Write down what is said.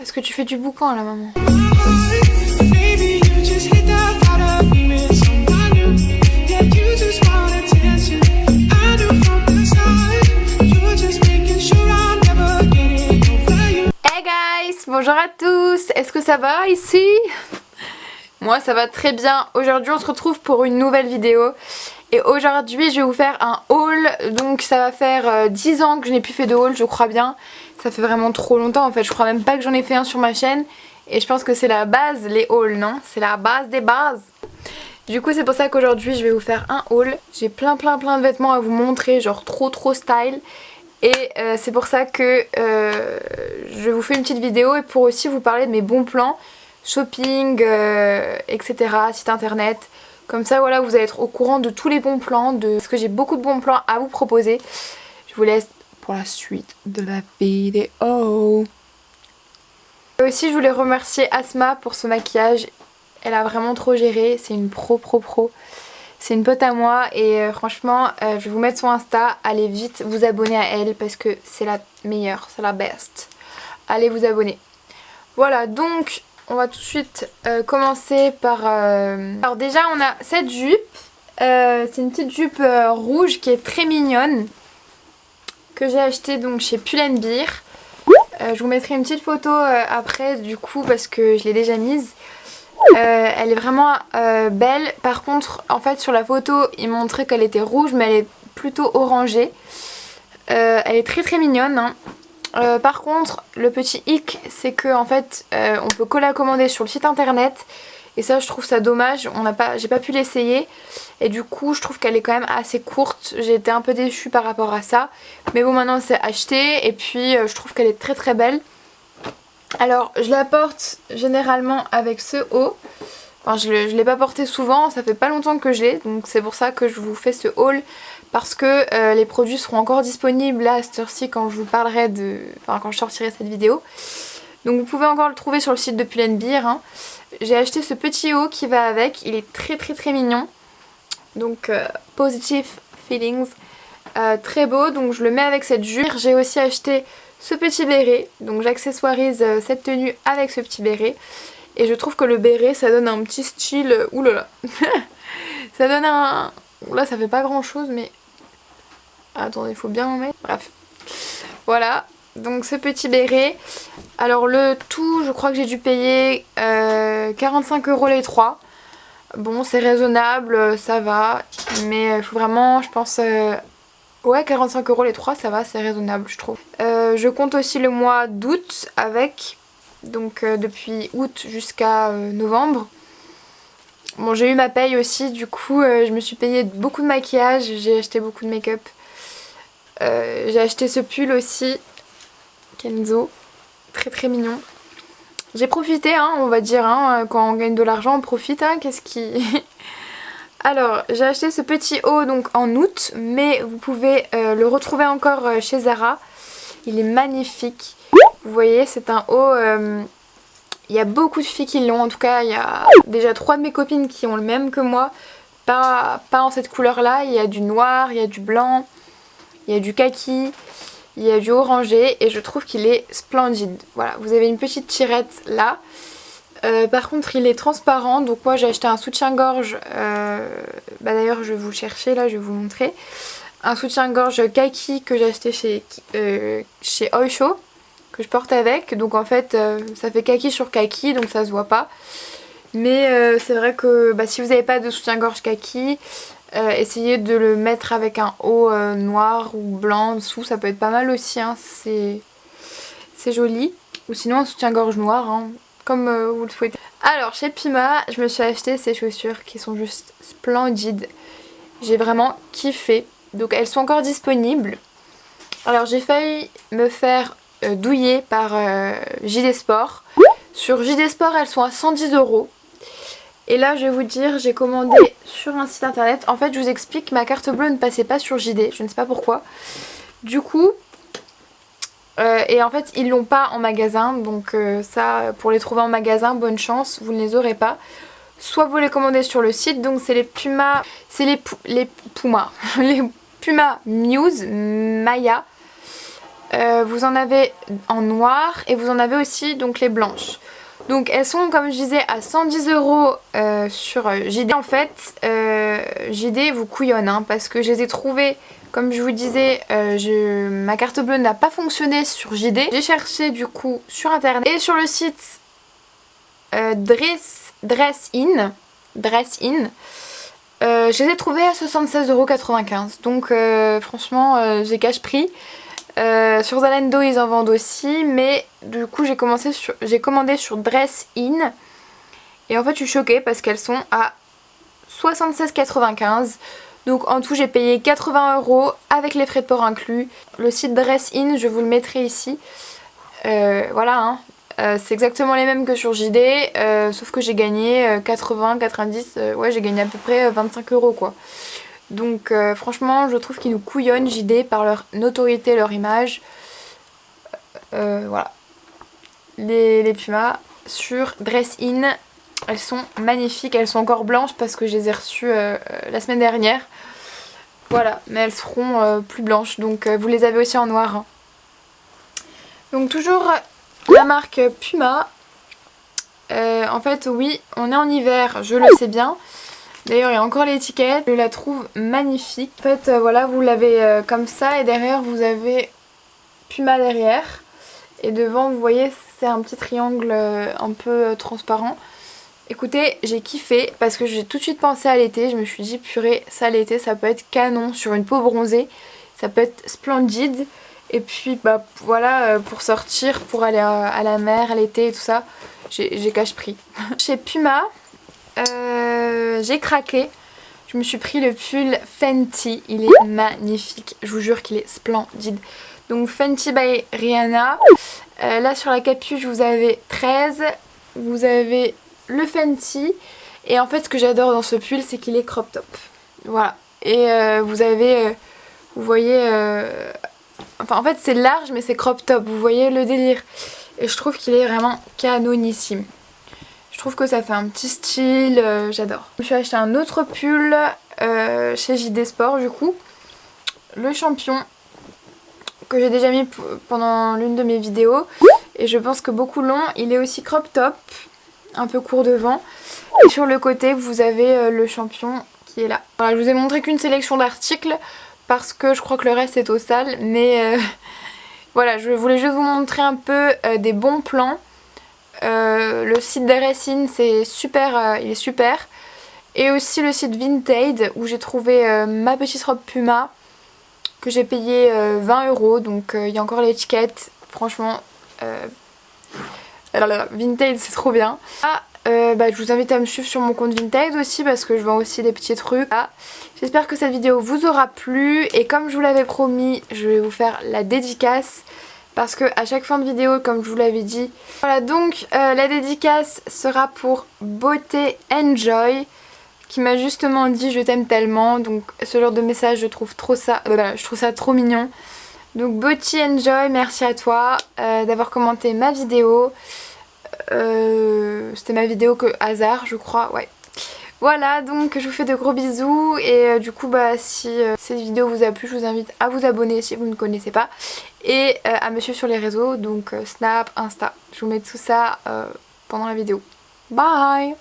Est-ce que tu fais du boucan là maman. Hey guys, bonjour à tous, est-ce que ça va ici? Moi ça va très bien, aujourd'hui on se retrouve pour une nouvelle vidéo et aujourd'hui je vais vous faire un haul, donc ça va faire 10 euh, ans que je n'ai plus fait de haul je crois bien ça fait vraiment trop longtemps en fait, je crois même pas que j'en ai fait un sur ma chaîne. Et je pense que c'est la base, les hauls, non? C'est la base des bases. Du coup c'est pour ça qu'aujourd'hui je vais vous faire un haul. J'ai plein plein plein de vêtements à vous montrer, genre trop trop style. Et euh, c'est pour ça que euh, je vous fais une petite vidéo et pour aussi vous parler de mes bons plans, shopping, etc, site internet. Comme ça voilà vous allez être au courant de tous les bons plans, de... parce que j'ai beaucoup de bons plans à vous proposer. Je vous laisse la suite de la vidéo. Et aussi je voulais remercier Asma pour ce maquillage. Elle a vraiment trop géré, c'est une pro pro pro. C'est une pote à moi et euh, franchement euh, je vais vous mettre son Insta. Allez vite vous abonner à elle parce que c'est la meilleure, c'est la best. Allez vous abonner. Voilà donc on va tout de suite euh, commencer par... Alors déjà on a cette jupe. c'est une petite jupe rouge qui est très mignonne que j'ai acheté donc chez Pull&Bear. Euh, je vous mettrai une petite photo euh, après du coup parce que je l'ai déjà mise. Euh, elle est vraiment belle. Par contre en fait sur la photo il montrait qu'elle était rouge mais elle est plutôt orangée. elle est très très mignonne. Hein. Par contre le petit hic c'est que en fait on peut que la commander sur le site internet. Et ça je trouve ça dommage, on n'a pas, j'ai pas pu l'essayer. Et du coup je trouve qu'elle est quand même assez courte, j'ai été un peu déçue par rapport à ça. Mais bon maintenant c'est acheté. Et puis euh, je trouve qu'elle est très très belle. Alors je la porte généralement avec ce haut. Enfin je ne l'ai pas porté souvent, ça fait pas longtemps que je l'ai. Donc c'est pour ça que je vous fais ce haul parce que euh, les produits seront encore disponibles là à cette heure-ci quand je vous parlerai de... Enfin quand je sortirai cette vidéo. Donc vous pouvez encore le trouver sur le site de Pull&Bear. Hein. J'ai acheté ce petit haut qui va avec, il est très très très mignon. Donc euh, Positive Feelings, euh, très beau, donc je le mets avec cette jupe. J'ai aussi acheté ce petit béret, donc j'accessoirise cette tenue avec ce petit béret. Et je trouve que le béret ça donne un petit style, oulala, ça donne un... Là ça fait pas grand chose mais... Attendez, il faut bien en mettre. Bref. Voilà, donc ce petit béret. Alors le tout, je crois que j'ai dû payer 45 euros les trois. Bon, c'est raisonnable, ça va. Mais il faut vraiment, je pense... Euh, ouais, 45 euros les trois, ça va, c'est raisonnable, je trouve. Euh, je compte aussi le mois d'août avec. Donc euh, depuis août jusqu'à novembre. Bon, j'ai eu ma paye aussi, du coup, je me suis payé beaucoup de maquillage. J'ai acheté beaucoup de make-up. J'ai acheté ce pull aussi. Kenzo. Très très mignon. J'ai profité, hein, on va dire, hein, quand on gagne de l'argent, on profite, hein, qu'est-ce qui... Alors, j'ai acheté ce petit haut donc en août, mais vous pouvez euh, le retrouver encore euh, chez Zara. Il est magnifique. Vous voyez, c'est un haut... Euh, il y a beaucoup de filles qui l'ont, en tout cas, il y a déjà trois de mes copines qui ont le même que moi. Pas, pas en cette couleur-là, il y a du noir, il y a du blanc, il y a du kaki, il y a du orangé et je trouve qu'il est splendide. Voilà, vous avez une petite tirette là. Euh, par contre il est transparent donc moi j'ai acheté un soutien-gorge, euh, bah d'ailleurs je vais vous chercher là, je vais vous montrer. Un soutien-gorge kaki que j'ai acheté chez, euh, Oisho que je porte avec. Donc en fait ça fait kaki sur kaki donc ça se voit pas. Mais c'est vrai que bah, si vous n'avez pas de soutien-gorge kaki, euh, essayez de le mettre avec un haut euh, noir ou blanc dessous, ça peut être pas mal aussi, hein. c'est joli. Ou sinon un soutien-gorge noir, hein, comme euh, vous le souhaitez. Alors chez Pima, je me suis acheté ces chaussures qui sont juste splendides. J'ai vraiment kiffé. Donc elles sont encore disponibles. Alors j'ai failli me faire douiller par JD Sport. Sur JD Sport elles sont à 110 euros. Et là je vais vous dire j'ai commandé sur un site internet. En fait je vous explique ma carte bleue ne passait pas sur JD, je ne sais pas pourquoi. Du coup, euh, et en fait ils l'ont pas en magasin donc euh, ça pour les trouver en magasin bonne chance, vous ne les aurez pas. Soit vous les commandez sur le site donc c'est les Puma, c'est les, les Puma, les Puma Muse Maya. vous en avez en noir et vous en avez aussi donc les blanches. Donc elles sont comme je disais à 110 euros sur JD. En fait JD vous couillonne hein, parce que je les ai trouvées comme je vous disais, ma carte bleue n'a pas fonctionné sur JD. J'ai cherché du coup sur internet et sur le site Dress, In. Dress In. Euh, je les ai trouvés à 76,95€ donc euh, franchement euh, j'ai cash prix. Sur Zalando ils en vendent aussi mais du coup j'ai commandé sur Dress In et en fait je suis choquée parce qu'elles sont à 76,95€ donc en tout j'ai payé 80€ avec les frais de port inclus. Le site Dress In je vous le mettrai ici. voilà hein, euh, c'est exactement les mêmes que sur JD, euh, sauf que j'ai gagné 80, euh, 90, ouais j'ai gagné à peu près 25 euros quoi. Donc franchement je trouve qu'ils nous couillonnent JD par leur notoriété, leur image. voilà. Les, Pumas sur Dress In, elles sont magnifiques, elles sont encore blanches parce que je les ai reçues la semaine dernière. Voilà, mais elles seront plus blanches, donc vous les avez aussi en noir. Hein. Donc toujours la marque Puma. Euh, en fait oui, on est en hiver, je le sais bien. D'ailleurs il y a encore l'étiquette, je la trouve magnifique. En fait euh, voilà, vous l'avez euh, comme ça et derrière vous avez Puma derrière. Et devant vous voyez c'est un petit triangle un peu transparent. Écoutez, j'ai kiffé parce que j'ai tout de suite pensé à l'été. Je me suis dit, purée, ça l'été, ça peut être canon sur une peau bronzée. Ça peut être splendide. Et puis bah voilà euh, pour sortir, pour aller à, la mer l'été et tout ça, j'ai cache pris. Chez Puma, euh, j'ai craqué. Je me suis pris le pull Fenty, il est magnifique, je vous jure qu'il est splendide. Donc Fenty by Rihanna, euh, là sur la capuche vous avez 13, vous avez le Fenty et en fait ce que j'adore dans ce pull c'est qu'il est crop top. Voilà, et vous avez, vous voyez Enfin en fait c'est large mais c'est crop top, vous voyez le délire. Et je trouve qu'il est vraiment canonissime. Je trouve que ça fait un petit style, euh, j'adore. Je me suis acheté un autre pull euh, chez JD Sport du coup. Le champion que j'ai déjà mis pendant l'une de mes vidéos. Et je pense que beaucoup l'ont. Il est aussi crop top, un peu court devant. Et sur le côté vous avez euh, le champion qui est là. Voilà, je vous ai montré qu'une sélection d'articles parce que je crois que le reste est au sale mais voilà je voulais juste vous montrer un peu des bons plans euh, le site d'Aresine c'est super il est super. Et aussi le site Vinted où j'ai trouvé ma petite robe Puma que j'ai payé 20 euros. Donc il y a encore l'étiquette. Franchement alors Vinted c'est trop bien. Ah, euh, bah, je vous invite à me suivre sur mon compte Vinted aussi parce que je vends aussi des petits trucs. Ah, j'espère que cette vidéo vous aura plu. Et comme je vous l'avais promis, je vais vous faire la dédicace parce que à chaque fin de vidéo, comme je vous l'avais dit, voilà donc euh, la dédicace sera pour Beauté Enjoy qui m'a justement dit je t'aime tellement donc ce genre de message je trouve trop ça, euh, je trouve ça trop mignon. Donc Beauty Enjoy, merci à toi d'avoir commenté ma vidéo. Euh, c'était ma vidéo que hasard je crois, ouais. Voilà donc je vous fais de gros bisous et euh, du coup bah si euh, cette vidéo vous a plu je vous invite à vous abonner si vous ne connaissez pas et à me suivre sur les réseaux donc Snap, Insta. Je vous mets tout ça pendant la vidéo. Bye